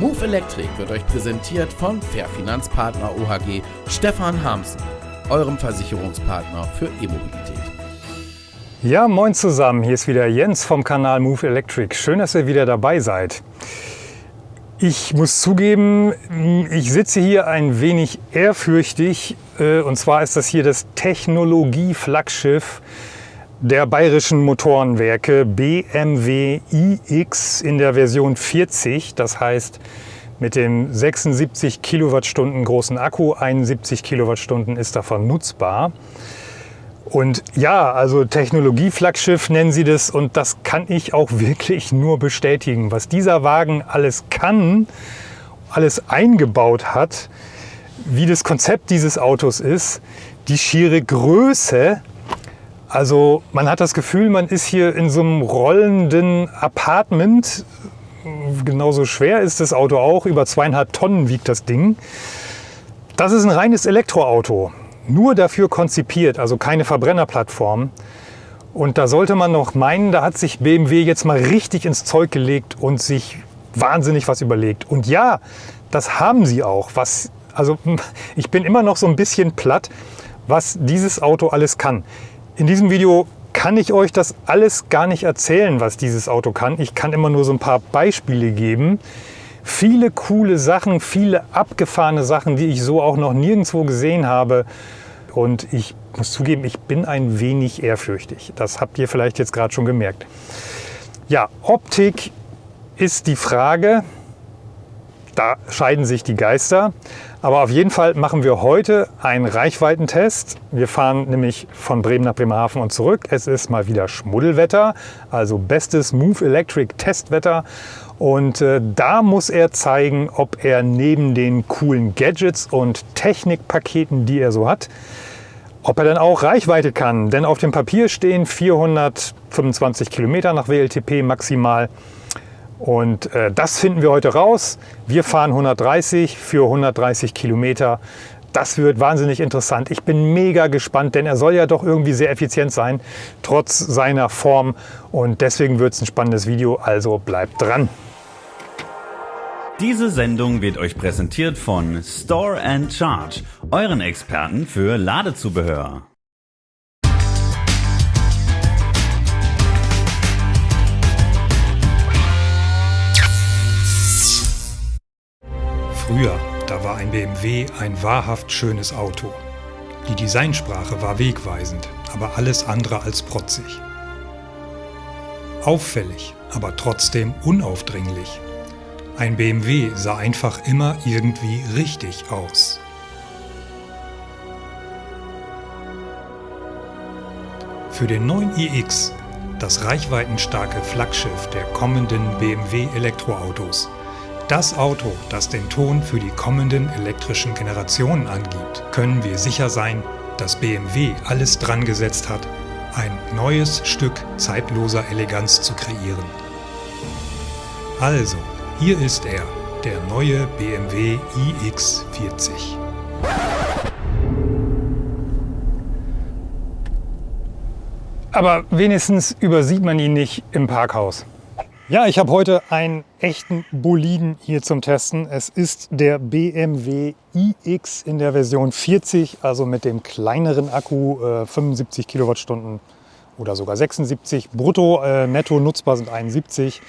Move Electric wird euch präsentiert von Fair Finanzpartner OHG Stefan Hamsen, eurem Versicherungspartner für E-Mobilität. Ja, moin zusammen, hier ist wieder Jens vom Kanal Move Electric. Schön, dass ihr wieder dabei seid. Ich muss zugeben, ich sitze hier ein wenig ehrfürchtig. Äh, und zwar ist das hier das Technologie-Flaggschiff der bayerischen Motorenwerke BMW iX in der Version 40. Das heißt mit dem 76 Kilowattstunden großen Akku, 71 Kilowattstunden ist davon nutzbar. Und ja, also Technologie-Flaggschiff nennen sie das und das kann ich auch wirklich nur bestätigen. Was dieser Wagen alles kann, alles eingebaut hat, wie das Konzept dieses Autos ist, die schiere Größe, also man hat das Gefühl, man ist hier in so einem rollenden Apartment. Genauso schwer ist das Auto auch, über zweieinhalb Tonnen wiegt das Ding. Das ist ein reines Elektroauto, nur dafür konzipiert, also keine Verbrennerplattform. Und da sollte man noch meinen, da hat sich BMW jetzt mal richtig ins Zeug gelegt und sich wahnsinnig was überlegt. Und ja, das haben sie auch. Was, also ich bin immer noch so ein bisschen platt, was dieses Auto alles kann. In diesem Video kann ich euch das alles gar nicht erzählen, was dieses Auto kann. Ich kann immer nur so ein paar Beispiele geben. Viele coole Sachen, viele abgefahrene Sachen, die ich so auch noch nirgendwo gesehen habe. Und ich muss zugeben, ich bin ein wenig ehrfürchtig. Das habt ihr vielleicht jetzt gerade schon gemerkt. Ja, Optik ist die Frage. Da scheiden sich die Geister. Aber auf jeden Fall machen wir heute einen Reichweitentest. Wir fahren nämlich von Bremen nach Bremerhaven und zurück. Es ist mal wieder Schmuddelwetter, also bestes Move Electric Testwetter. Und äh, da muss er zeigen, ob er neben den coolen Gadgets und Technikpaketen, die er so hat, ob er dann auch Reichweite kann. Denn auf dem Papier stehen 425 Kilometer nach WLTP maximal. Und äh, das finden wir heute raus. Wir fahren 130 für 130 Kilometer. Das wird wahnsinnig interessant. Ich bin mega gespannt, denn er soll ja doch irgendwie sehr effizient sein, trotz seiner Form. Und deswegen wird es ein spannendes Video, also bleibt dran. Diese Sendung wird euch präsentiert von Store and Charge, euren Experten für Ladezubehör. Früher, da war ein BMW ein wahrhaft schönes Auto. Die Designsprache war wegweisend, aber alles andere als protzig. Auffällig, aber trotzdem unaufdringlich. Ein BMW sah einfach immer irgendwie richtig aus. Für den neuen iX, das reichweitenstarke Flaggschiff der kommenden BMW Elektroautos, das Auto, das den Ton für die kommenden elektrischen Generationen angibt, können wir sicher sein, dass BMW alles dran gesetzt hat, ein neues Stück zeitloser Eleganz zu kreieren. Also, hier ist er, der neue BMW iX40. Aber wenigstens übersieht man ihn nicht im Parkhaus. Ja, ich habe heute einen echten Boliden hier zum Testen. Es ist der BMW iX in der Version 40, also mit dem kleineren Akku, äh, 75 Kilowattstunden oder sogar 76. Brutto, äh, netto nutzbar sind 71.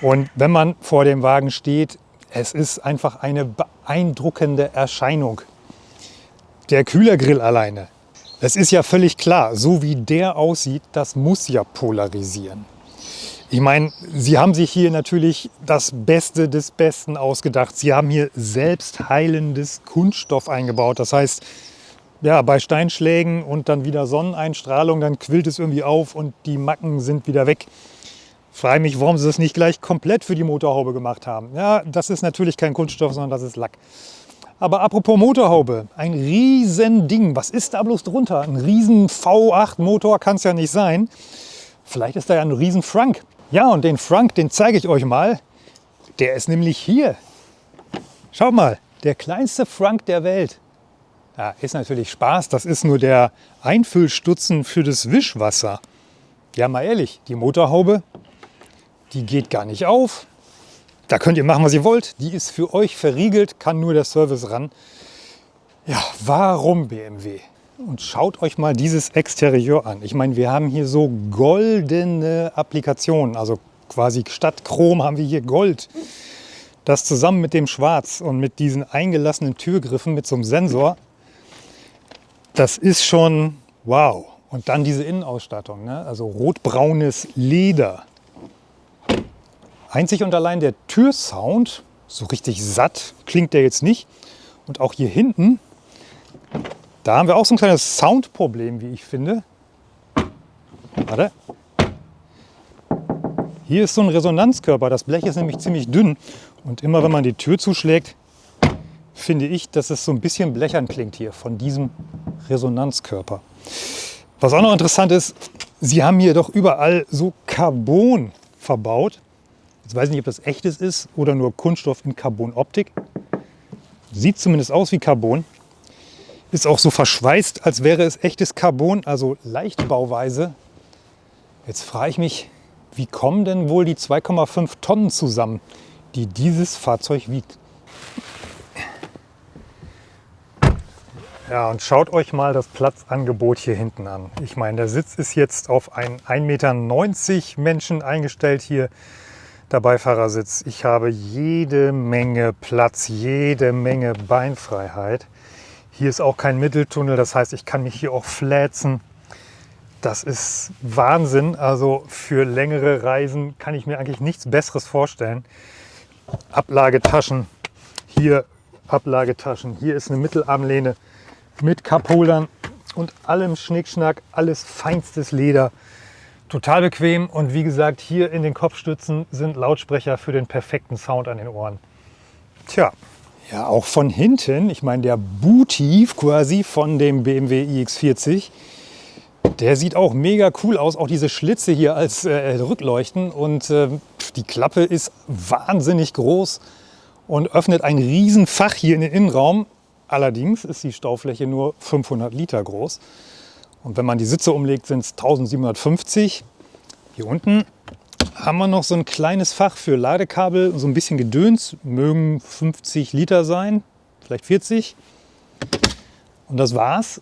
Und wenn man vor dem Wagen steht, es ist einfach eine beeindruckende Erscheinung. Der Kühlergrill alleine, es ist ja völlig klar, so wie der aussieht, das muss ja polarisieren. Ich meine, Sie haben sich hier natürlich das Beste des Besten ausgedacht. Sie haben hier selbstheilendes Kunststoff eingebaut. Das heißt, ja, bei Steinschlägen und dann wieder Sonneneinstrahlung, dann quillt es irgendwie auf und die Macken sind wieder weg. Frage mich, warum sie das nicht gleich komplett für die Motorhaube gemacht haben. Ja, das ist natürlich kein Kunststoff, sondern das ist Lack. Aber apropos Motorhaube, ein riesen Ding. Was ist da bloß drunter? Ein riesen V8-Motor kann es ja nicht sein. Vielleicht ist da ja ein riesen Frank. Ja, und den Frank, den zeige ich euch mal. Der ist nämlich hier. Schaut mal, der kleinste Frank der Welt. Ja, ist natürlich Spaß, das ist nur der Einfüllstutzen für das Wischwasser. Ja, mal ehrlich, die Motorhaube, die geht gar nicht auf. da könnt ihr machen, was ihr wollt. Die ist für euch verriegelt, kann nur der Service ran. Ja, warum BMW? Und schaut euch mal dieses Exterieur an. Ich meine, wir haben hier so goldene Applikationen. Also quasi statt Chrom haben wir hier Gold. Das zusammen mit dem Schwarz und mit diesen eingelassenen Türgriffen mit so einem Sensor, das ist schon wow. Und dann diese Innenausstattung, ne? also rotbraunes Leder. Einzig und allein der Türsound, so richtig satt klingt der jetzt nicht. Und auch hier hinten, da haben wir auch so ein kleines Soundproblem, wie ich finde. Warte. Hier ist so ein Resonanzkörper. Das Blech ist nämlich ziemlich dünn. Und immer wenn man die Tür zuschlägt, finde ich, dass es so ein bisschen blechern klingt hier von diesem Resonanzkörper. Was auch noch interessant ist, sie haben hier doch überall so Carbon verbaut. Jetzt weiß ich nicht, ob das echtes ist oder nur Kunststoff in Carbonoptik. Sieht zumindest aus wie Carbon. Ist auch so verschweißt, als wäre es echtes Carbon, also Leichtbauweise. Jetzt frage ich mich, wie kommen denn wohl die 2,5 Tonnen zusammen, die dieses Fahrzeug wiegt? Ja, und schaut euch mal das Platzangebot hier hinten an. Ich meine, der Sitz ist jetzt auf einen 1,90 Meter Menschen eingestellt hier, der Beifahrersitz. Ich habe jede Menge Platz, jede Menge Beinfreiheit. Hier ist auch kein Mitteltunnel, das heißt, ich kann mich hier auch fläzen. Das ist Wahnsinn. Also für längere Reisen kann ich mir eigentlich nichts Besseres vorstellen. Ablagetaschen, hier Ablagetaschen, hier ist eine Mittelarmlehne mit Cupholdern und allem Schnickschnack, alles feinstes Leder. Total bequem und wie gesagt, hier in den Kopfstützen sind Lautsprecher für den perfekten Sound an den Ohren. Tja, ja, auch von hinten, ich meine der Booty quasi von dem BMW iX40, der sieht auch mega cool aus. Auch diese Schlitze hier als äh, Rückleuchten und äh, die Klappe ist wahnsinnig groß und öffnet ein Riesenfach hier in den Innenraum. Allerdings ist die Staufläche nur 500 Liter groß. Und wenn man die Sitze umlegt, sind es 1750. Hier unten haben wir noch so ein kleines Fach für Ladekabel, so ein bisschen Gedöns, mögen 50 Liter sein, vielleicht 40. Und das war's.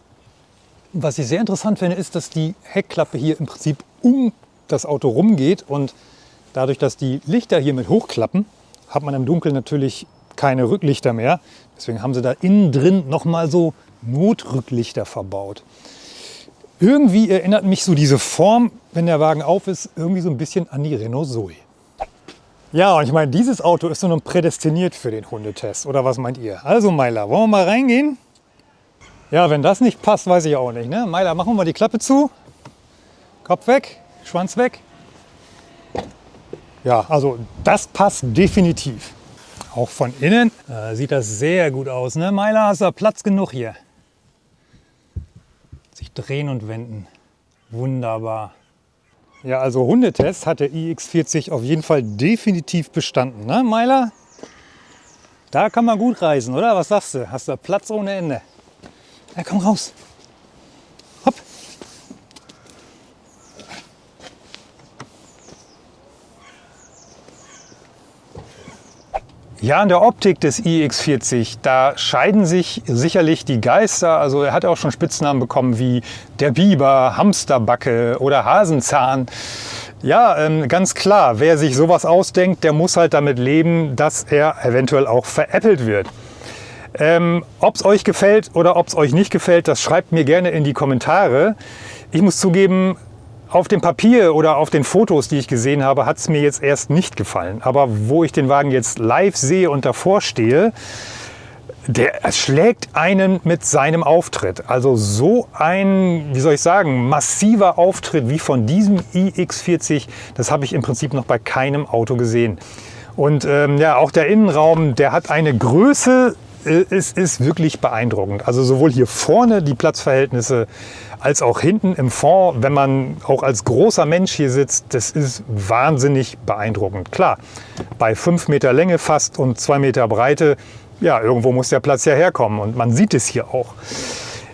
Was ich sehr interessant finde, ist, dass die Heckklappe hier im Prinzip um das Auto rumgeht und dadurch, dass die Lichter hier mit hochklappen, hat man im Dunkeln natürlich keine Rücklichter mehr. Deswegen haben sie da innen drin nochmal so Notrücklichter verbaut. Irgendwie erinnert mich so diese Form, wenn der Wagen auf ist, irgendwie so ein bisschen an die Renault Zoe. Ja, und ich meine, dieses Auto ist nun prädestiniert für den Hundetest. Oder was meint ihr? Also Meiler, wollen wir mal reingehen? Ja, wenn das nicht passt, weiß ich auch nicht. Ne? Meiler, machen wir mal die Klappe zu. Kopf weg, Schwanz weg. Ja, also das passt definitiv. Auch von innen äh, sieht das sehr gut aus. Ne? Meiler, hast du Platz genug hier? Sich drehen und wenden. Wunderbar. Ja, also Hundetest hat der iX40 auf jeden Fall definitiv bestanden. Ne, Meiler? Da kann man gut reisen, oder? Was sagst du? Hast du Platz ohne Ende? Ja, komm raus. Ja, an der Optik des iX40, da scheiden sich sicherlich die Geister. Also er hat auch schon Spitznamen bekommen wie der Biber, Hamsterbacke oder Hasenzahn. Ja, ähm, ganz klar, wer sich sowas ausdenkt, der muss halt damit leben, dass er eventuell auch veräppelt wird. Ähm, ob es euch gefällt oder ob es euch nicht gefällt, das schreibt mir gerne in die Kommentare. Ich muss zugeben, auf dem Papier oder auf den Fotos, die ich gesehen habe, hat es mir jetzt erst nicht gefallen. Aber wo ich den Wagen jetzt live sehe und davor stehe, der schlägt einen mit seinem Auftritt. Also so ein, wie soll ich sagen, massiver Auftritt wie von diesem iX40, das habe ich im Prinzip noch bei keinem Auto gesehen. Und ähm, ja, auch der Innenraum, der hat eine Größe, äh, es ist wirklich beeindruckend. Also sowohl hier vorne die Platzverhältnisse als auch hinten im Fond, wenn man auch als großer Mensch hier sitzt, das ist wahnsinnig beeindruckend. Klar, bei 5 Meter Länge fast und 2 Meter Breite, ja, irgendwo muss der Platz ja herkommen und man sieht es hier auch.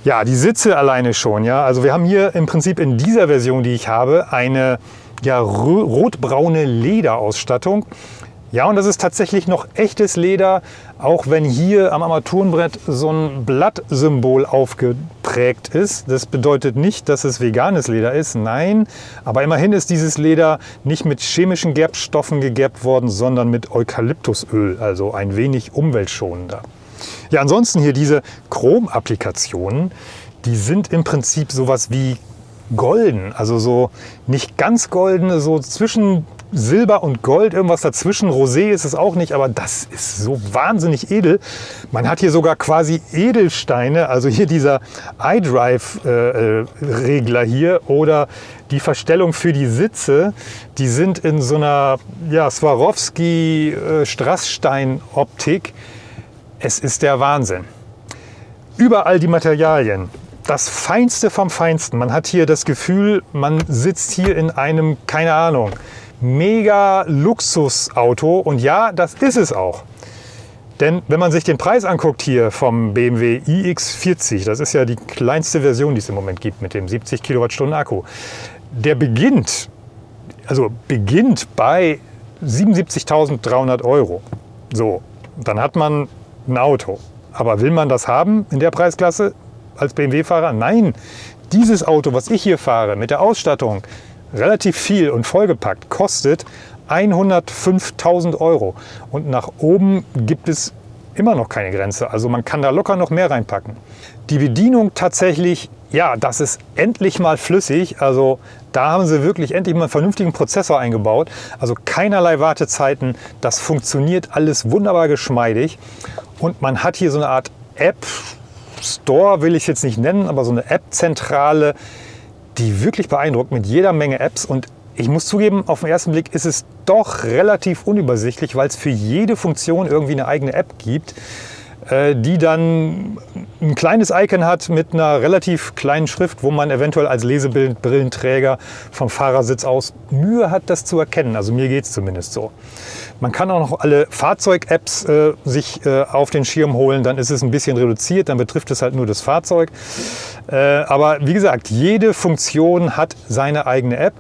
Ja, die Sitze alleine schon, ja. Also wir haben hier im Prinzip in dieser Version, die ich habe, eine ja, rotbraune Lederausstattung. Ja, und das ist tatsächlich noch echtes Leder, auch wenn hier am Armaturenbrett so ein Blattsymbol aufgeprägt ist. Das bedeutet nicht, dass es veganes Leder ist, nein. Aber immerhin ist dieses Leder nicht mit chemischen Gerbstoffen gegerbt worden, sondern mit Eukalyptusöl, also ein wenig umweltschonender. Ja, ansonsten hier diese Chrom-Applikationen, die sind im Prinzip sowas wie golden, also so nicht ganz goldene, so zwischen Silber und Gold, irgendwas dazwischen. Rosé ist es auch nicht, aber das ist so wahnsinnig edel. Man hat hier sogar quasi Edelsteine, also hier dieser iDrive-Regler hier oder die Verstellung für die Sitze, die sind in so einer ja, Swarovski-Strassstein-Optik. Es ist der Wahnsinn. Überall die Materialien. Das Feinste vom Feinsten. Man hat hier das Gefühl, man sitzt hier in einem, keine Ahnung, mega Luxusauto. Und ja, das ist es auch. Denn wenn man sich den Preis anguckt hier vom BMW iX40, das ist ja die kleinste Version, die es im Moment gibt mit dem 70 Kilowattstunden Akku, der beginnt, also beginnt bei 77.300 Euro. So, dann hat man ein Auto. Aber will man das haben in der Preisklasse als BMW-Fahrer? Nein, dieses Auto, was ich hier fahre, mit der Ausstattung, relativ viel und vollgepackt, kostet 105.000 Euro. Und nach oben gibt es immer noch keine Grenze. Also man kann da locker noch mehr reinpacken. Die Bedienung tatsächlich, ja, das ist endlich mal flüssig. Also da haben sie wirklich endlich mal einen vernünftigen Prozessor eingebaut. Also keinerlei Wartezeiten. Das funktioniert alles wunderbar geschmeidig. Und man hat hier so eine Art App, Store will ich jetzt nicht nennen, aber so eine App-Zentrale, die wirklich beeindruckt mit jeder Menge Apps. Und ich muss zugeben, auf den ersten Blick ist es doch relativ unübersichtlich, weil es für jede Funktion irgendwie eine eigene App gibt. Äh, die dann ein kleines Icon hat mit einer relativ kleinen Schrift, wo man eventuell als Lesebrillenträger vom Fahrersitz aus Mühe hat, das zu erkennen. Also mir geht es zumindest so. Man kann auch noch alle Fahrzeug-Apps äh, sich äh, auf den Schirm holen, dann ist es ein bisschen reduziert, dann betrifft es halt nur das Fahrzeug. Äh, aber wie gesagt, jede Funktion hat seine eigene App.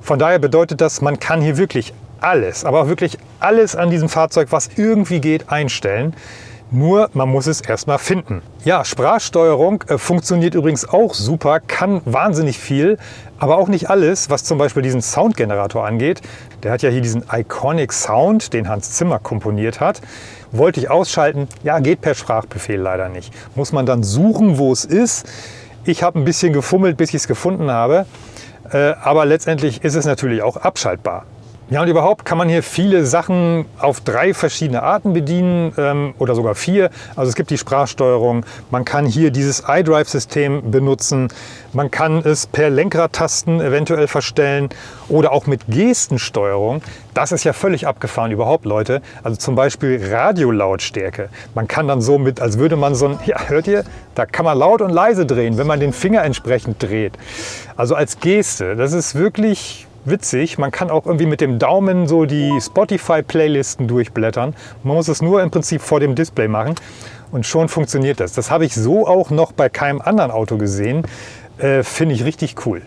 Von daher bedeutet das, man kann hier wirklich alles, aber auch wirklich alles an diesem Fahrzeug, was irgendwie geht, einstellen. Nur man muss es erstmal finden. Ja, Sprachsteuerung äh, funktioniert übrigens auch super, kann wahnsinnig viel, aber auch nicht alles, was zum Beispiel diesen Soundgenerator angeht. Der hat ja hier diesen Iconic Sound, den Hans Zimmer komponiert hat. Wollte ich ausschalten? Ja, geht per Sprachbefehl leider nicht. Muss man dann suchen, wo es ist. Ich habe ein bisschen gefummelt, bis ich es gefunden habe. Äh, aber letztendlich ist es natürlich auch abschaltbar. Ja, und überhaupt kann man hier viele Sachen auf drei verschiedene Arten bedienen ähm, oder sogar vier. Also es gibt die Sprachsteuerung, man kann hier dieses iDrive-System benutzen, man kann es per Lenkradtasten eventuell verstellen oder auch mit Gestensteuerung. Das ist ja völlig abgefahren überhaupt, Leute. Also zum Beispiel Radiolautstärke. Man kann dann so mit, als würde man so ein, ja, hört ihr? Da kann man laut und leise drehen, wenn man den Finger entsprechend dreht. Also als Geste. Das ist wirklich witzig. Man kann auch irgendwie mit dem Daumen so die Spotify-Playlisten durchblättern. Man muss es nur im Prinzip vor dem Display machen und schon funktioniert das. Das habe ich so auch noch bei keinem anderen Auto gesehen. Äh, Finde ich richtig cool.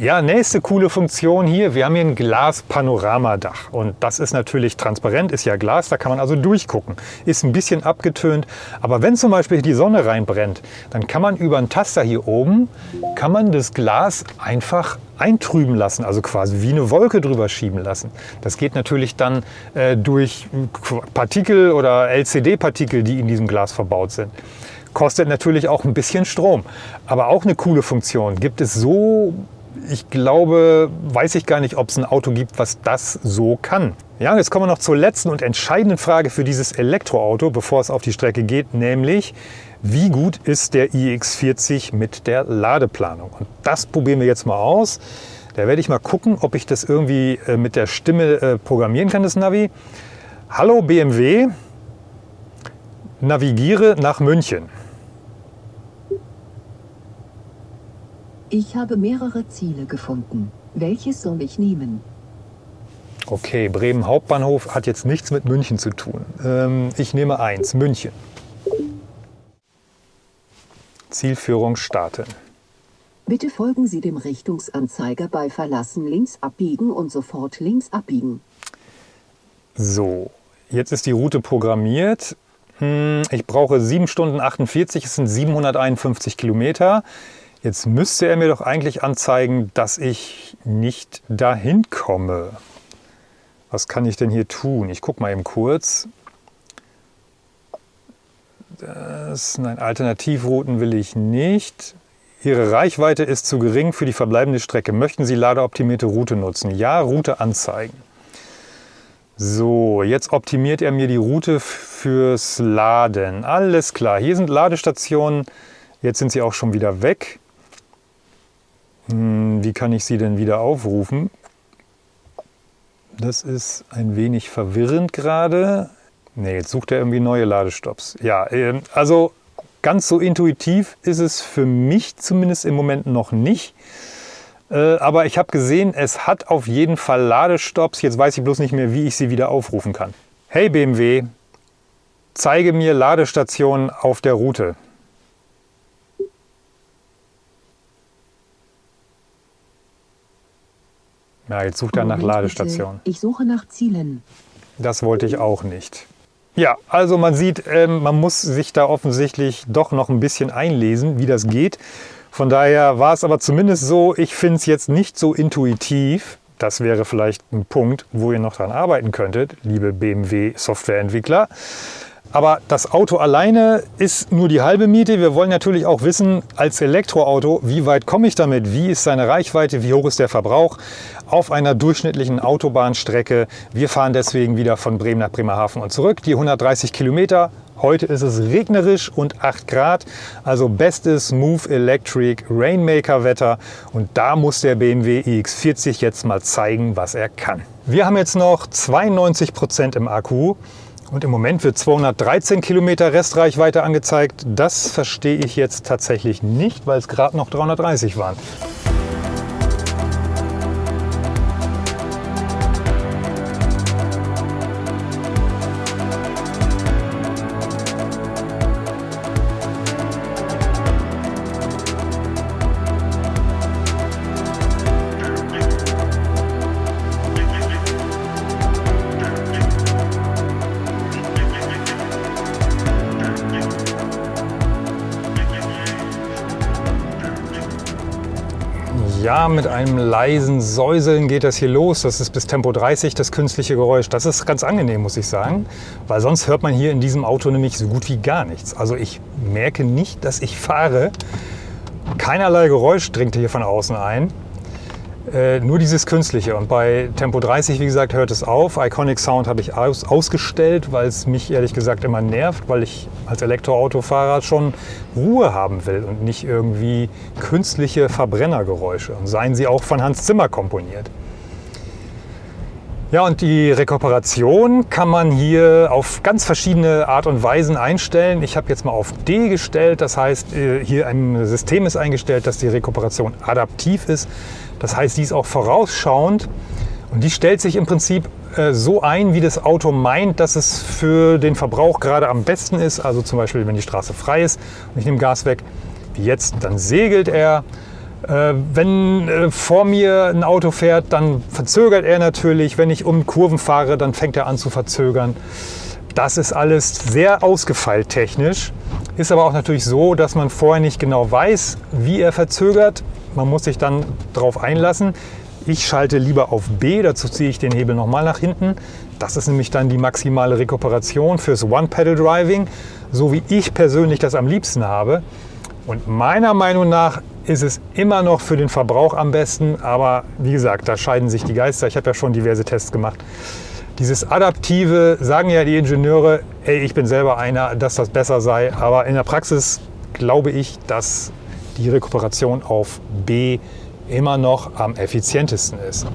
Ja, nächste coole Funktion hier. Wir haben hier ein Glas-Panoramadach und das ist natürlich transparent, ist ja Glas, da kann man also durchgucken. Ist ein bisschen abgetönt, aber wenn zum Beispiel die Sonne reinbrennt, dann kann man über einen Taster hier oben, kann man das Glas einfach eintrüben lassen, also quasi wie eine Wolke drüber schieben lassen. Das geht natürlich dann äh, durch Partikel oder LCD-Partikel, die in diesem Glas verbaut sind. Kostet natürlich auch ein bisschen Strom, aber auch eine coole Funktion. Gibt es so ich glaube, weiß ich gar nicht, ob es ein Auto gibt, was das so kann. Ja, jetzt kommen wir noch zur letzten und entscheidenden Frage für dieses Elektroauto, bevor es auf die Strecke geht, nämlich wie gut ist der iX40 mit der Ladeplanung? Und das probieren wir jetzt mal aus. Da werde ich mal gucken, ob ich das irgendwie äh, mit der Stimme äh, programmieren kann, das Navi. Hallo BMW, navigiere nach München. Ich habe mehrere Ziele gefunden. Welches soll ich nehmen? Okay, Bremen Hauptbahnhof hat jetzt nichts mit München zu tun. Ähm, ich nehme eins, München. Zielführung starten. Bitte folgen Sie dem Richtungsanzeiger bei Verlassen links abbiegen und sofort links abbiegen. So, jetzt ist die Route programmiert. Hm, ich brauche 7 Stunden 48, es sind 751 Kilometer. Jetzt müsste er mir doch eigentlich anzeigen, dass ich nicht dahin komme. Was kann ich denn hier tun? Ich gucke mal eben kurz. Das, nein, Alternativrouten will ich nicht. Ihre Reichweite ist zu gering für die verbleibende Strecke. Möchten Sie ladeoptimierte Route nutzen? Ja, Route anzeigen. So, jetzt optimiert er mir die Route fürs Laden. Alles klar, hier sind Ladestationen. Jetzt sind sie auch schon wieder weg. Hm, wie kann ich sie denn wieder aufrufen? Das ist ein wenig verwirrend gerade. Ne, jetzt sucht er irgendwie neue Ladestops. Ja, ähm, also ganz so intuitiv ist es für mich zumindest im Moment noch nicht. Äh, aber ich habe gesehen, es hat auf jeden Fall Ladestops. Jetzt weiß ich bloß nicht mehr, wie ich sie wieder aufrufen kann. Hey BMW, zeige mir Ladestationen auf der Route. Ja, jetzt sucht er nach Ladestationen. Ich suche nach Zielen. Das wollte ich auch nicht. Ja, also man sieht, ähm, man muss sich da offensichtlich doch noch ein bisschen einlesen, wie das geht. Von daher war es aber zumindest so, ich finde es jetzt nicht so intuitiv. Das wäre vielleicht ein Punkt, wo ihr noch dran arbeiten könntet, liebe BMW-Softwareentwickler. Aber das Auto alleine ist nur die halbe Miete. Wir wollen natürlich auch wissen, als Elektroauto, wie weit komme ich damit? Wie ist seine Reichweite? Wie hoch ist der Verbrauch auf einer durchschnittlichen Autobahnstrecke? Wir fahren deswegen wieder von Bremen nach Bremerhaven und zurück. Die 130 Kilometer. Heute ist es regnerisch und 8 Grad. Also bestes Move Electric Rainmaker Wetter. Und da muss der BMW iX40 jetzt mal zeigen, was er kann. Wir haben jetzt noch 92 Prozent im Akku. Und im Moment wird 213 Kilometer Restreichweite angezeigt. Das verstehe ich jetzt tatsächlich nicht, weil es gerade noch 330 waren. Mit einem leisen Säuseln geht das hier los. Das ist bis Tempo 30 das künstliche Geräusch. Das ist ganz angenehm, muss ich sagen, weil sonst hört man hier in diesem Auto nämlich so gut wie gar nichts. Also ich merke nicht, dass ich fahre. Keinerlei Geräusch dringt hier von außen ein. Äh, nur dieses Künstliche. Und bei Tempo 30, wie gesagt, hört es auf. Iconic Sound habe ich aus, ausgestellt, weil es mich ehrlich gesagt immer nervt, weil ich als Elektroautofahrer schon Ruhe haben will und nicht irgendwie künstliche Verbrennergeräusche. Und seien sie auch von Hans Zimmer komponiert. Ja, und die Rekuperation kann man hier auf ganz verschiedene Art und Weisen einstellen. Ich habe jetzt mal auf D gestellt, das heißt, äh, hier ein System ist eingestellt, dass die Rekuperation adaptiv ist. Das heißt, die ist auch vorausschauend und die stellt sich im Prinzip äh, so ein, wie das Auto meint, dass es für den Verbrauch gerade am besten ist. Also zum Beispiel, wenn die Straße frei ist und ich nehme Gas weg, wie jetzt, dann segelt er wenn äh, vor mir ein Auto fährt, dann verzögert er natürlich. Wenn ich um Kurven fahre, dann fängt er an zu verzögern. Das ist alles sehr ausgefeilt technisch. Ist aber auch natürlich so, dass man vorher nicht genau weiß, wie er verzögert. Man muss sich dann darauf einlassen. Ich schalte lieber auf B, dazu ziehe ich den Hebel nochmal nach hinten. Das ist nämlich dann die maximale Rekuperation fürs One-Pedal-Driving, so wie ich persönlich das am liebsten habe. Und meiner Meinung nach ist es immer noch für den Verbrauch am besten, aber wie gesagt, da scheiden sich die Geister. Ich habe ja schon diverse Tests gemacht. Dieses Adaptive sagen ja die Ingenieure, ey, ich bin selber einer, dass das besser sei, aber in der Praxis glaube ich, dass die Rekuperation auf B immer noch am effizientesten ist.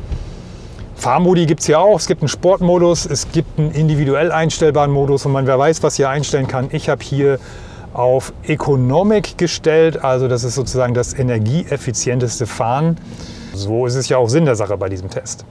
Fahrmodi gibt es ja auch. Es gibt einen Sportmodus, es gibt einen individuell einstellbaren Modus und man wer weiß, was hier einstellen kann. Ich habe hier auf Economic gestellt, also das ist sozusagen das energieeffizienteste Fahren. So ist es ja auch Sinn der Sache bei diesem Test.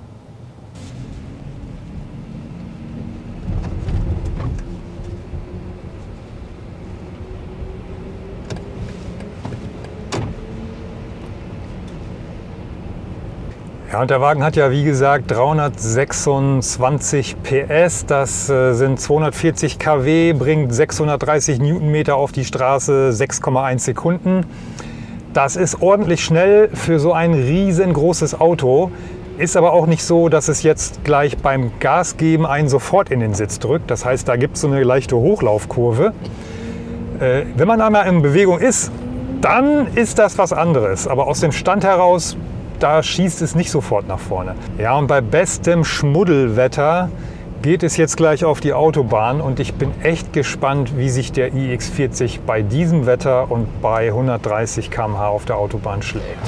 Ja, und der Wagen hat ja wie gesagt 326 PS, das äh, sind 240 kW, bringt 630 Newtonmeter auf die Straße, 6,1 Sekunden. Das ist ordentlich schnell für so ein riesengroßes Auto. Ist aber auch nicht so, dass es jetzt gleich beim Gas geben einen sofort in den Sitz drückt. Das heißt, da gibt es so eine leichte Hochlaufkurve. Äh, wenn man einmal in Bewegung ist, dann ist das was anderes. Aber aus dem Stand heraus da schießt es nicht sofort nach vorne. Ja, und bei bestem Schmuddelwetter geht es jetzt gleich auf die Autobahn und ich bin echt gespannt, wie sich der iX40 bei diesem Wetter und bei 130 km/h auf der Autobahn schlägt.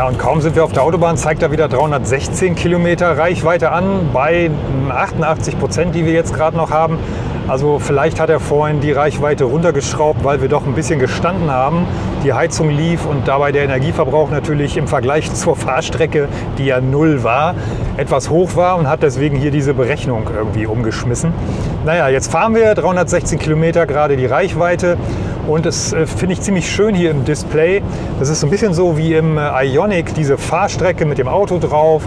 Ja, und kaum sind wir auf der Autobahn, zeigt er wieder 316 Kilometer Reichweite an bei 88 Prozent, die wir jetzt gerade noch haben. Also vielleicht hat er vorhin die Reichweite runtergeschraubt, weil wir doch ein bisschen gestanden haben. Die Heizung lief und dabei der Energieverbrauch natürlich im Vergleich zur Fahrstrecke, die ja null war, etwas hoch war und hat deswegen hier diese Berechnung irgendwie umgeschmissen. Naja, jetzt fahren wir 316 Kilometer gerade die Reichweite und das äh, finde ich ziemlich schön hier im Display. Das ist so ein bisschen so wie im äh, Ionic, diese Fahrstrecke mit dem Auto drauf.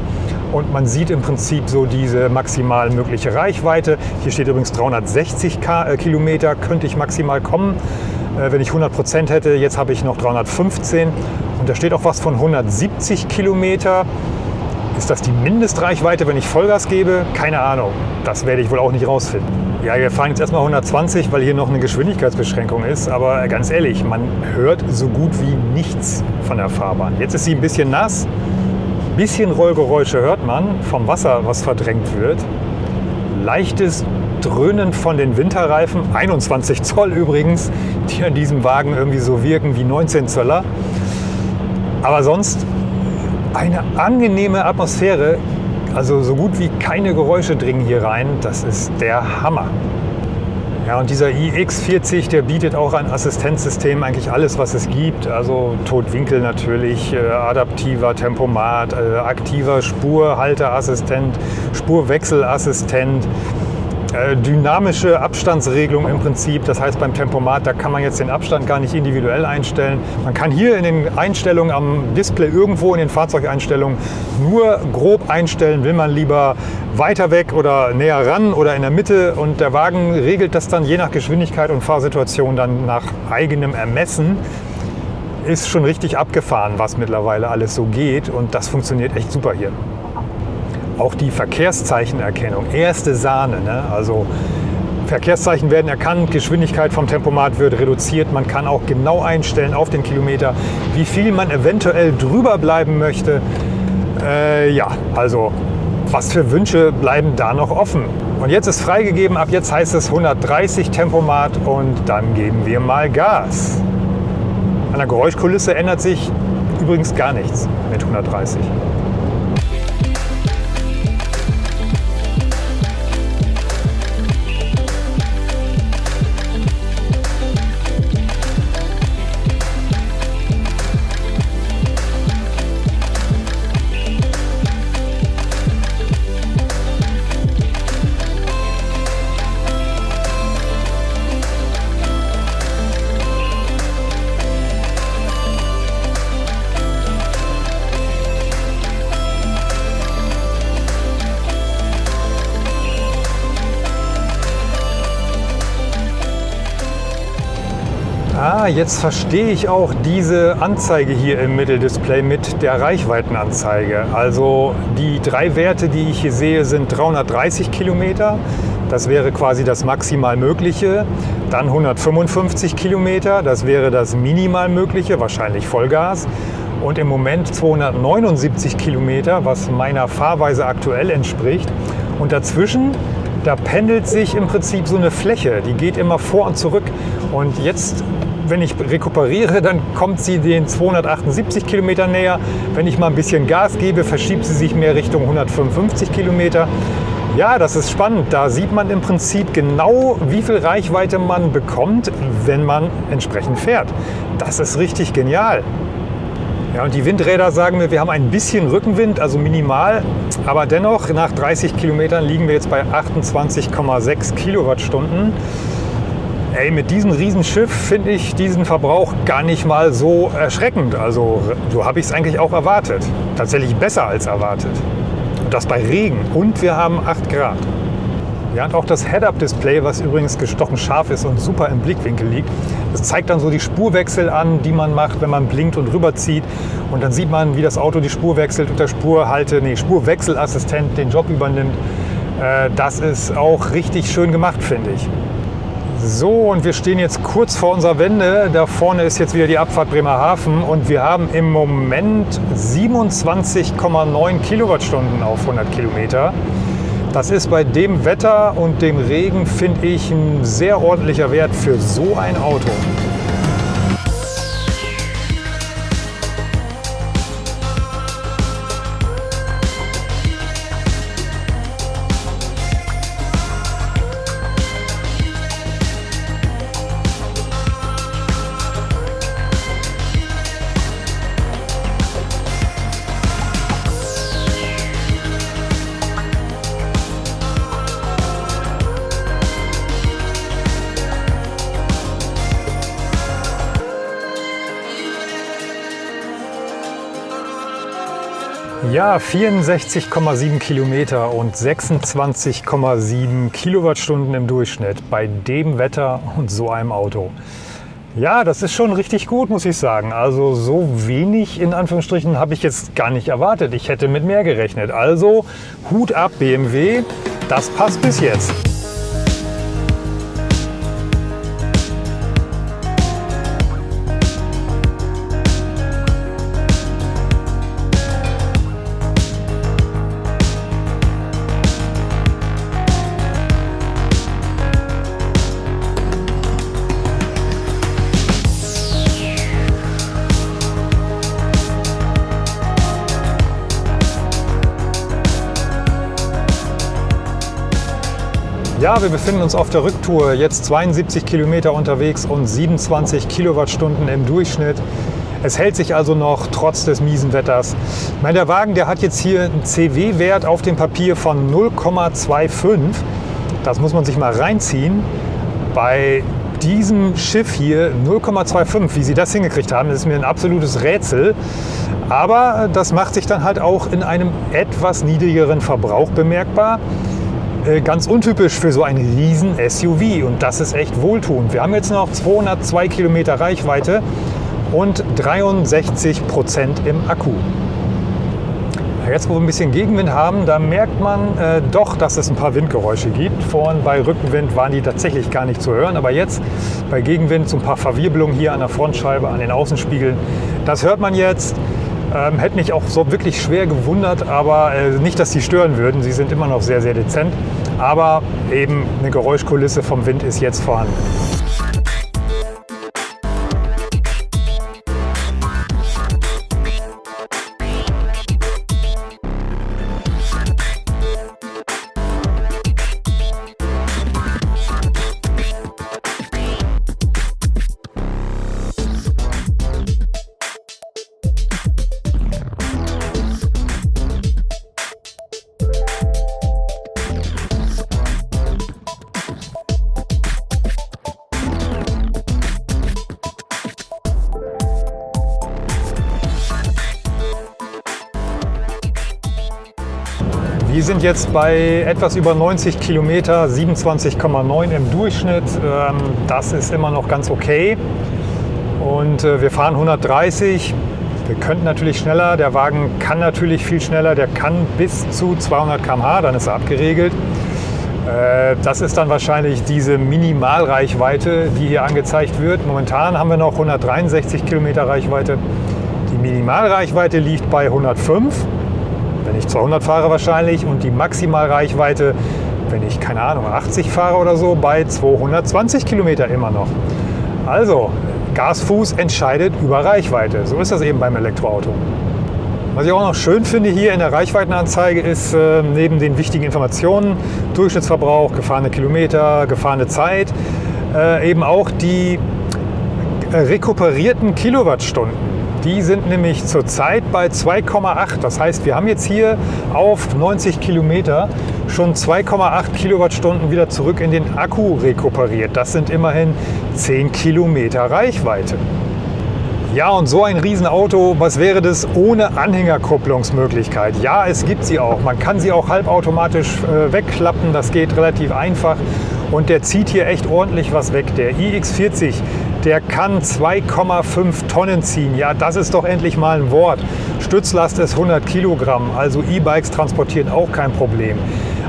Und man sieht im Prinzip so diese maximal mögliche Reichweite. Hier steht übrigens 360 äh, Kilometer könnte ich maximal kommen, wenn ich 100 Prozent hätte. Jetzt habe ich noch 315 und da steht auch was von 170 Kilometer. Ist das die Mindestreichweite, wenn ich Vollgas gebe? Keine Ahnung. Das werde ich wohl auch nicht rausfinden. Ja, wir fahren jetzt erstmal 120, weil hier noch eine Geschwindigkeitsbeschränkung ist. Aber ganz ehrlich, man hört so gut wie nichts von der Fahrbahn. Jetzt ist sie ein bisschen nass. Ein bisschen Rollgeräusche hört man vom Wasser, was verdrängt wird. Leichtes Dröhnen von den Winterreifen, 21 Zoll übrigens, die an diesem Wagen irgendwie so wirken wie 19 Zöller. Aber sonst eine angenehme Atmosphäre. Also so gut wie keine Geräusche dringen hier rein. Das ist der Hammer. Ja, und dieser iX40, der bietet auch ein Assistenzsystem, eigentlich alles, was es gibt. Also Totwinkel natürlich, äh, adaptiver Tempomat, äh, aktiver Spurhalteassistent, Spurwechselassistent, dynamische Abstandsregelung im Prinzip. Das heißt, beim Tempomat, da kann man jetzt den Abstand gar nicht individuell einstellen. Man kann hier in den Einstellungen am Display irgendwo in den Fahrzeugeinstellungen nur grob einstellen, will man lieber weiter weg oder näher ran oder in der Mitte. Und der Wagen regelt das dann je nach Geschwindigkeit und Fahrsituation dann nach eigenem Ermessen ist schon richtig abgefahren, was mittlerweile alles so geht und das funktioniert echt super hier. Auch die Verkehrszeichenerkennung, erste Sahne. Ne? Also Verkehrszeichen werden erkannt, Geschwindigkeit vom Tempomat wird reduziert. Man kann auch genau einstellen auf den Kilometer, wie viel man eventuell drüber bleiben möchte. Äh, ja, also was für Wünsche bleiben da noch offen? Und jetzt ist freigegeben, ab jetzt heißt es 130 Tempomat und dann geben wir mal Gas. An der Geräuschkulisse ändert sich übrigens gar nichts mit 130. Jetzt verstehe ich auch diese Anzeige hier im Mitteldisplay mit der Reichweitenanzeige. Also die drei Werte, die ich hier sehe, sind 330 Kilometer. Das wäre quasi das maximal mögliche. Dann 155 Kilometer, das wäre das minimal mögliche, wahrscheinlich Vollgas. Und im Moment 279 Kilometer, was meiner Fahrweise aktuell entspricht. Und dazwischen da pendelt sich im Prinzip so eine Fläche, die geht immer vor und zurück. Und jetzt wenn ich rekuperiere, dann kommt sie den 278 Kilometer näher. Wenn ich mal ein bisschen Gas gebe, verschiebt sie sich mehr Richtung 155 Kilometer. Ja, das ist spannend. Da sieht man im Prinzip genau, wie viel Reichweite man bekommt, wenn man entsprechend fährt. Das ist richtig genial. Ja, und die Windräder sagen mir, wir haben ein bisschen Rückenwind, also minimal, aber dennoch nach 30 Kilometern liegen wir jetzt bei 28,6 Kilowattstunden. Ey, mit diesem Riesenschiff finde ich diesen Verbrauch gar nicht mal so erschreckend. Also so habe ich es eigentlich auch erwartet. Tatsächlich besser als erwartet. Und das bei Regen. Und wir haben 8 Grad. Ja, und auch das Head-Up-Display, was übrigens gestochen scharf ist und super im Blickwinkel liegt, das zeigt dann so die Spurwechsel an, die man macht, wenn man blinkt und rüberzieht. Und dann sieht man, wie das Auto die Spur wechselt und der Spurhalte, nee, Spurwechselassistent den Job übernimmt. Äh, das ist auch richtig schön gemacht, finde ich. So, und wir stehen jetzt kurz vor unserer Wende. Da vorne ist jetzt wieder die Abfahrt Bremerhaven und wir haben im Moment 27,9 Kilowattstunden auf 100 Kilometer. Das ist bei dem Wetter und dem Regen, finde ich, ein sehr ordentlicher Wert für so ein Auto. Ja, 64,7 Kilometer und 26,7 Kilowattstunden im Durchschnitt bei dem Wetter und so einem Auto. Ja, das ist schon richtig gut, muss ich sagen. Also so wenig in Anführungsstrichen habe ich jetzt gar nicht erwartet. Ich hätte mit mehr gerechnet. Also Hut ab BMW, das passt bis jetzt. Ja, wir befinden uns auf der Rücktour, jetzt 72 Kilometer unterwegs und 27 Kilowattstunden im Durchschnitt. Es hält sich also noch trotz des miesen Wetters. Meine, der Wagen der hat jetzt hier einen CW-Wert auf dem Papier von 0,25. Das muss man sich mal reinziehen. Bei diesem Schiff hier 0,25, wie sie das hingekriegt haben, ist mir ein absolutes Rätsel. Aber das macht sich dann halt auch in einem etwas niedrigeren Verbrauch bemerkbar. Äh, ganz untypisch für so ein riesen SUV und das ist echt wohltuend. Wir haben jetzt noch 202 Kilometer Reichweite und 63 Prozent im Akku. Jetzt, wo wir ein bisschen Gegenwind haben, da merkt man äh, doch, dass es ein paar Windgeräusche gibt. Vorhin bei Rückenwind waren die tatsächlich gar nicht zu hören, aber jetzt bei Gegenwind so ein paar Verwirbelungen hier an der Frontscheibe, an den Außenspiegeln. Das hört man jetzt. Ähm, hätte mich auch so wirklich schwer gewundert, aber äh, nicht, dass sie stören würden. Sie sind immer noch sehr, sehr dezent. Aber eben eine Geräuschkulisse vom Wind ist jetzt vorhanden. Jetzt bei etwas über 90 Kilometer, 27,9 im Durchschnitt. Ähm, das ist immer noch ganz okay. Und äh, wir fahren 130. Wir könnten natürlich schneller. Der Wagen kann natürlich viel schneller. Der kann bis zu 200 km/h, dann ist er abgeregelt. Äh, das ist dann wahrscheinlich diese Minimalreichweite, die hier angezeigt wird. Momentan haben wir noch 163 Kilometer Reichweite. Die Minimalreichweite liegt bei 105 wenn ich 200 fahre wahrscheinlich und die Maximalreichweite, wenn ich keine Ahnung 80 fahre oder so, bei 220 Kilometer immer noch. Also Gasfuß entscheidet über Reichweite. So ist das eben beim Elektroauto. Was ich auch noch schön finde hier in der Reichweitenanzeige ist äh, neben den wichtigen Informationen, Durchschnittsverbrauch, gefahrene Kilometer, gefahrene Zeit, äh, eben auch die äh, rekuperierten Kilowattstunden. Die sind nämlich zurzeit bei 2,8. Das heißt, wir haben jetzt hier auf 90 Kilometer schon 2,8 Kilowattstunden wieder zurück in den Akku rekuperiert. Das sind immerhin 10 Kilometer Reichweite. Ja, und so ein Riesenauto, was wäre das ohne Anhängerkupplungsmöglichkeit? Ja, es gibt sie auch. Man kann sie auch halbautomatisch äh, wegklappen. Das geht relativ einfach. Und der zieht hier echt ordentlich was weg. Der iX40, der kann 2,5 Tonnen ziehen. Ja, das ist doch endlich mal ein Wort. Stützlast ist 100 Kilogramm. Also E-Bikes transportieren auch kein Problem.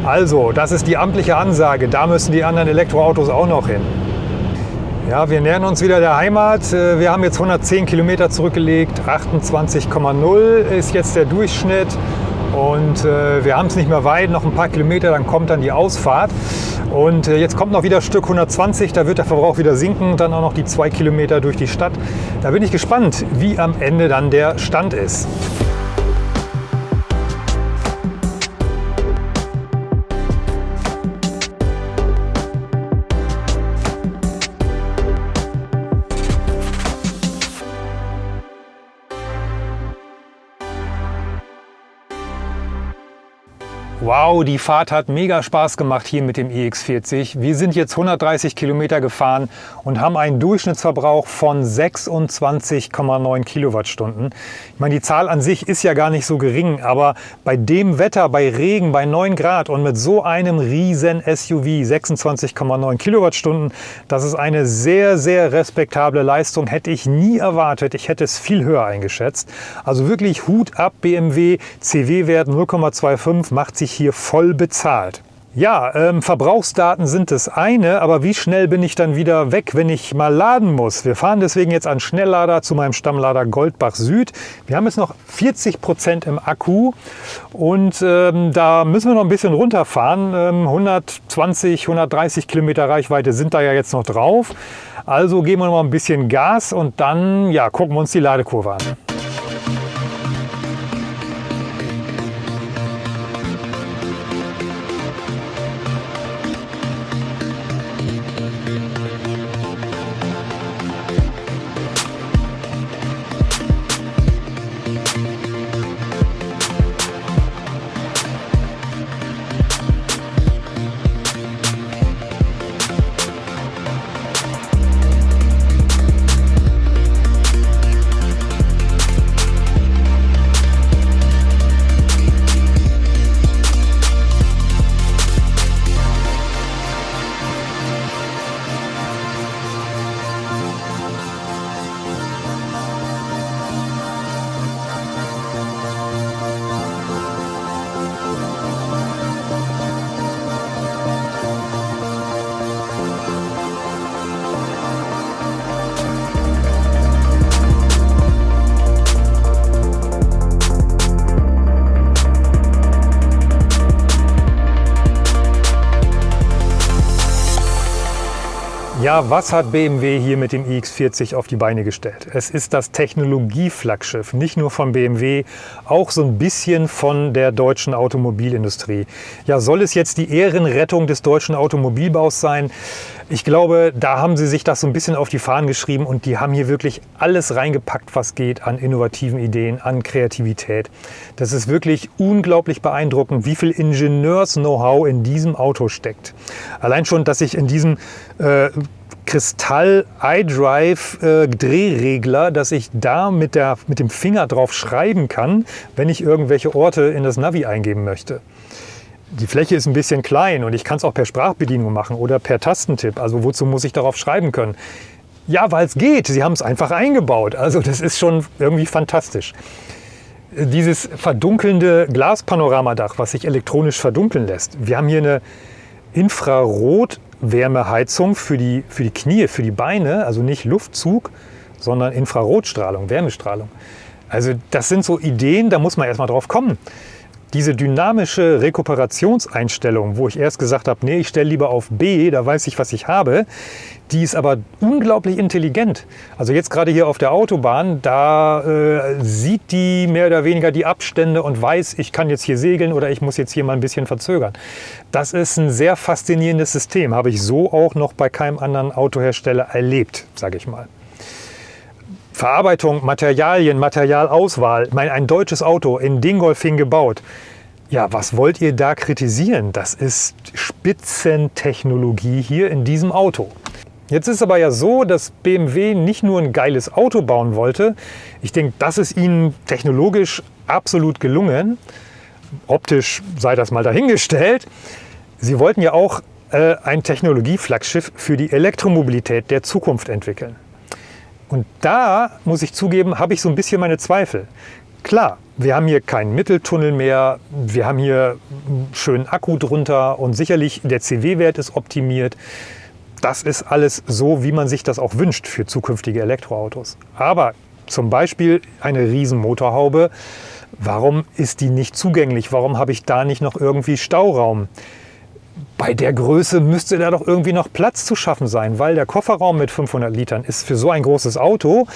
Also, das ist die amtliche Ansage. Da müssen die anderen Elektroautos auch noch hin. Ja, wir nähern uns wieder der Heimat. Äh, wir haben jetzt 110 Kilometer zurückgelegt. 28,0 ist jetzt der Durchschnitt. Und äh, wir haben es nicht mehr weit, noch ein paar Kilometer, dann kommt dann die Ausfahrt. Und äh, jetzt kommt noch wieder Stück 120, da wird der Verbrauch wieder sinken. Dann auch noch die zwei Kilometer durch die Stadt. Da bin ich gespannt, wie am Ende dann der Stand ist. Wow, die Fahrt hat mega Spaß gemacht hier mit dem iX40. Wir sind jetzt 130 Kilometer gefahren und haben einen Durchschnittsverbrauch von 26,9 Kilowattstunden. Ich meine, die Zahl an sich ist ja gar nicht so gering, aber bei dem Wetter, bei Regen, bei 9 Grad und mit so einem riesen SUV 26,9 Kilowattstunden, das ist eine sehr, sehr respektable Leistung. Hätte ich nie erwartet. Ich hätte es viel höher eingeschätzt. Also wirklich Hut ab BMW. CW-Wert 0,25 macht sich hier voll bezahlt. Ja, ähm, Verbrauchsdaten sind das eine, aber wie schnell bin ich dann wieder weg, wenn ich mal laden muss? Wir fahren deswegen jetzt an Schnelllader zu meinem Stammlader Goldbach Süd. Wir haben jetzt noch 40 Prozent im Akku und ähm, da müssen wir noch ein bisschen runterfahren. Ähm, 120, 130 Kilometer Reichweite sind da ja jetzt noch drauf. Also geben wir noch mal ein bisschen Gas und dann ja, gucken wir uns die Ladekurve an. Ja, was hat BMW hier mit dem iX40 auf die Beine gestellt? Es ist das Technologieflaggschiff, nicht nur von BMW, auch so ein bisschen von der deutschen Automobilindustrie. Ja, soll es jetzt die Ehrenrettung des deutschen Automobilbaus sein? Ich glaube, da haben sie sich das so ein bisschen auf die Fahnen geschrieben und die haben hier wirklich alles reingepackt, was geht an innovativen Ideen, an Kreativität. Das ist wirklich unglaublich beeindruckend, wie viel Ingenieurs-Know-how in diesem Auto steckt. Allein schon, dass ich in diesem äh, Kristall iDrive äh, Drehregler, dass ich da mit, der, mit dem Finger drauf schreiben kann, wenn ich irgendwelche Orte in das Navi eingeben möchte. Die Fläche ist ein bisschen klein und ich kann es auch per Sprachbedienung machen oder per Tastentipp. Also wozu muss ich darauf schreiben können? Ja, weil es geht. Sie haben es einfach eingebaut. Also das ist schon irgendwie fantastisch. Dieses verdunkelnde Glaspanoramadach, was sich elektronisch verdunkeln lässt. Wir haben hier eine Infrarot Wärmeheizung für die, für die Knie, für die Beine, also nicht Luftzug, sondern Infrarotstrahlung, Wärmestrahlung. Also das sind so Ideen, da muss man erstmal drauf kommen. Diese dynamische Rekuperationseinstellung, wo ich erst gesagt habe, nee, ich stelle lieber auf B, da weiß ich, was ich habe, die ist aber unglaublich intelligent. Also jetzt gerade hier auf der Autobahn, da äh, sieht die mehr oder weniger die Abstände und weiß, ich kann jetzt hier segeln oder ich muss jetzt hier mal ein bisschen verzögern. Das ist ein sehr faszinierendes System, habe ich so auch noch bei keinem anderen Autohersteller erlebt, sage ich mal. Verarbeitung, Materialien, Materialauswahl, mein, ein deutsches Auto in Dingolfing gebaut. Ja, was wollt ihr da kritisieren? Das ist Spitzentechnologie hier in diesem Auto. Jetzt ist aber ja so, dass BMW nicht nur ein geiles Auto bauen wollte. Ich denke, das ist ihnen technologisch absolut gelungen. Optisch sei das mal dahingestellt. Sie wollten ja auch äh, ein Technologieflaggschiff für die Elektromobilität der Zukunft entwickeln. Und da, muss ich zugeben, habe ich so ein bisschen meine Zweifel. Klar, wir haben hier keinen Mitteltunnel mehr, wir haben hier einen schönen Akku drunter und sicherlich der CW-Wert ist optimiert. Das ist alles so, wie man sich das auch wünscht für zukünftige Elektroautos. Aber zum Beispiel eine riesen Motorhaube, warum ist die nicht zugänglich? Warum habe ich da nicht noch irgendwie Stauraum? Bei der Größe müsste da doch irgendwie noch Platz zu schaffen sein, weil der Kofferraum mit 500 Litern ist für so ein großes Auto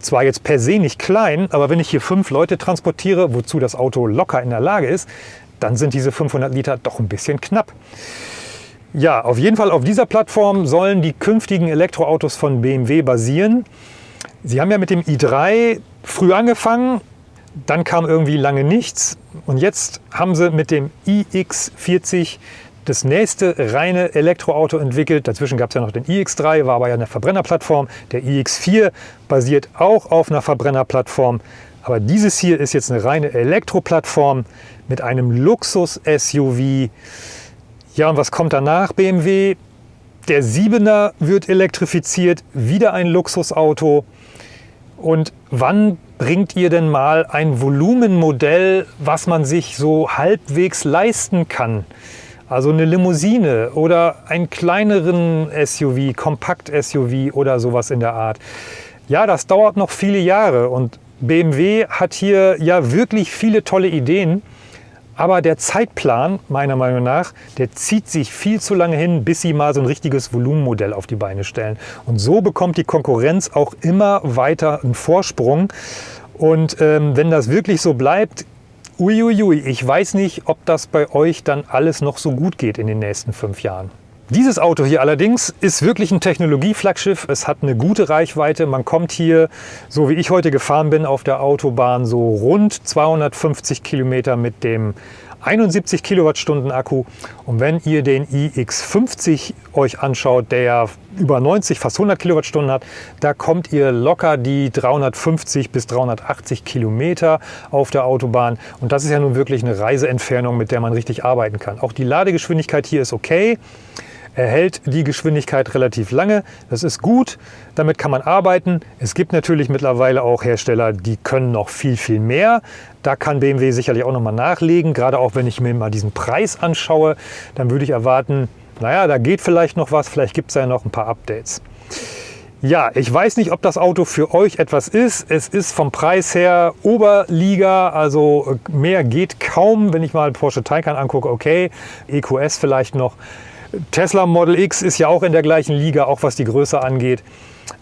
zwar jetzt per se nicht klein, aber wenn ich hier fünf Leute transportiere, wozu das Auto locker in der Lage ist, dann sind diese 500 Liter doch ein bisschen knapp. Ja, auf jeden Fall auf dieser Plattform sollen die künftigen Elektroautos von BMW basieren. Sie haben ja mit dem i3 früh angefangen, dann kam irgendwie lange nichts und jetzt haben sie mit dem iX40 das nächste reine Elektroauto entwickelt. Dazwischen gab es ja noch den iX3, war aber ja eine Verbrennerplattform. Der iX4 basiert auch auf einer Verbrennerplattform. Aber dieses hier ist jetzt eine reine Elektroplattform mit einem Luxus-SUV. Ja, und was kommt danach BMW? Der 7er wird elektrifiziert, wieder ein Luxusauto. Und wann bringt ihr denn mal ein Volumenmodell, was man sich so halbwegs leisten kann? Also eine Limousine oder einen kleineren SUV, Kompakt-SUV oder sowas in der Art. Ja, das dauert noch viele Jahre und BMW hat hier ja wirklich viele tolle Ideen. Aber der Zeitplan, meiner Meinung nach, der zieht sich viel zu lange hin, bis sie mal so ein richtiges Volumenmodell auf die Beine stellen. Und so bekommt die Konkurrenz auch immer weiter einen Vorsprung. Und ähm, wenn das wirklich so bleibt, Uiuiui, ich weiß nicht, ob das bei euch dann alles noch so gut geht in den nächsten fünf Jahren. Dieses Auto hier allerdings ist wirklich ein Technologieflaggschiff. Es hat eine gute Reichweite. Man kommt hier, so wie ich heute gefahren bin, auf der Autobahn so rund 250 Kilometer mit dem 71 Kilowattstunden Akku. Und wenn ihr den iX50 euch anschaut, der ja über 90, fast 100 Kilowattstunden hat, da kommt ihr locker die 350 bis 380 Kilometer auf der Autobahn. Und das ist ja nun wirklich eine Reiseentfernung, mit der man richtig arbeiten kann. Auch die Ladegeschwindigkeit hier ist okay. Er hält die Geschwindigkeit relativ lange. Das ist gut, damit kann man arbeiten. Es gibt natürlich mittlerweile auch Hersteller, die können noch viel, viel mehr. Da kann BMW sicherlich auch nochmal nachlegen. Gerade auch wenn ich mir mal diesen Preis anschaue, dann würde ich erwarten, naja, da geht vielleicht noch was, vielleicht gibt es ja noch ein paar Updates. Ja, ich weiß nicht, ob das Auto für euch etwas ist. Es ist vom Preis her Oberliga, also mehr geht kaum. Wenn ich mal Porsche Taycan angucke, okay, EQS vielleicht noch. Tesla Model X ist ja auch in der gleichen Liga, auch was die Größe angeht.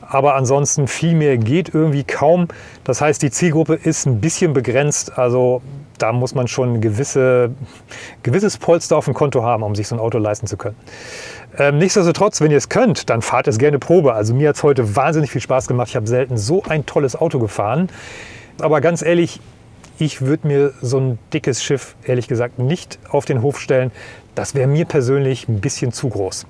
Aber ansonsten viel mehr geht irgendwie kaum. Das heißt, die Zielgruppe ist ein bisschen begrenzt. Also da muss man schon ein gewisse, gewisses Polster auf dem Konto haben, um sich so ein Auto leisten zu können. Ähm, nichtsdestotrotz, wenn ihr es könnt, dann fahrt es gerne Probe. Also mir hat es heute wahnsinnig viel Spaß gemacht. Ich habe selten so ein tolles Auto gefahren. Aber ganz ehrlich, ich würde mir so ein dickes Schiff, ehrlich gesagt, nicht auf den Hof stellen. Das wäre mir persönlich ein bisschen zu groß.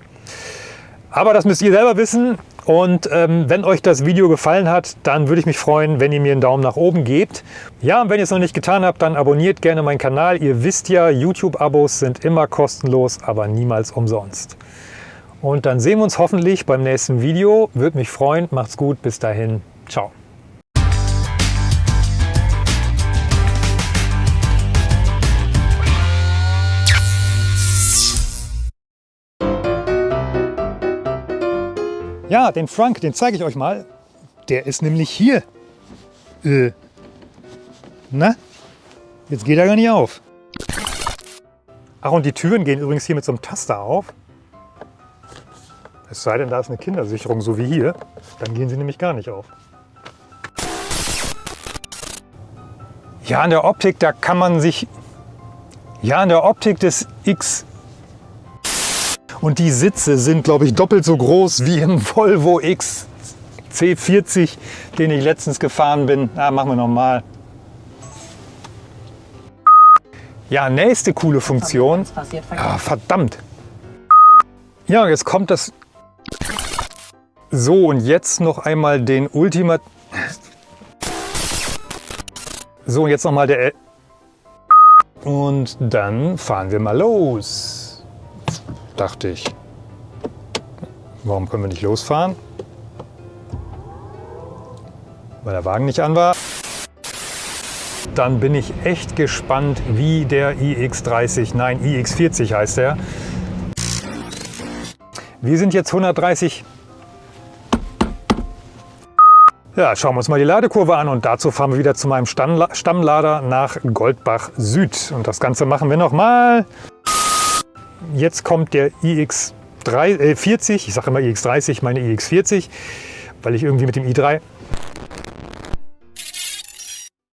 Aber das müsst ihr selber wissen. Und ähm, wenn euch das Video gefallen hat, dann würde ich mich freuen, wenn ihr mir einen Daumen nach oben gebt. Ja, und wenn ihr es noch nicht getan habt, dann abonniert gerne meinen Kanal. Ihr wisst ja, YouTube-Abos sind immer kostenlos, aber niemals umsonst. Und dann sehen wir uns hoffentlich beim nächsten Video. Würde mich freuen. Macht's gut. Bis dahin. Ciao. Ja, den Frank, den zeige ich euch mal. Der ist nämlich hier. Äh. Na? Jetzt geht er gar nicht auf. Ach, und die Türen gehen übrigens hier mit so einem Taster auf. Es sei denn, da ist eine Kindersicherung, so wie hier. Dann gehen sie nämlich gar nicht auf. Ja, an der Optik, da kann man sich... Ja, an der Optik des X... Und die Sitze sind, glaube ich, doppelt so groß wie im Volvo XC40, den ich letztens gefahren bin. Ah, machen wir nochmal. Ja, nächste coole Funktion. Ah, verdammt. Ja, jetzt kommt das... So, und jetzt noch einmal den Ultimat... So, und jetzt noch mal der... Und dann fahren wir mal los. Dachte ich. Warum können wir nicht losfahren? Weil der Wagen nicht an war. Dann bin ich echt gespannt, wie der iX30, nein iX40 heißt der. Wir sind jetzt 130 ja, schauen wir uns mal die Ladekurve an und dazu fahren wir wieder zu meinem Stammlader nach Goldbach Süd. Und das Ganze machen wir nochmal. Jetzt kommt der iX40, äh, ich sage immer iX30, meine iX40, weil ich irgendwie mit dem i3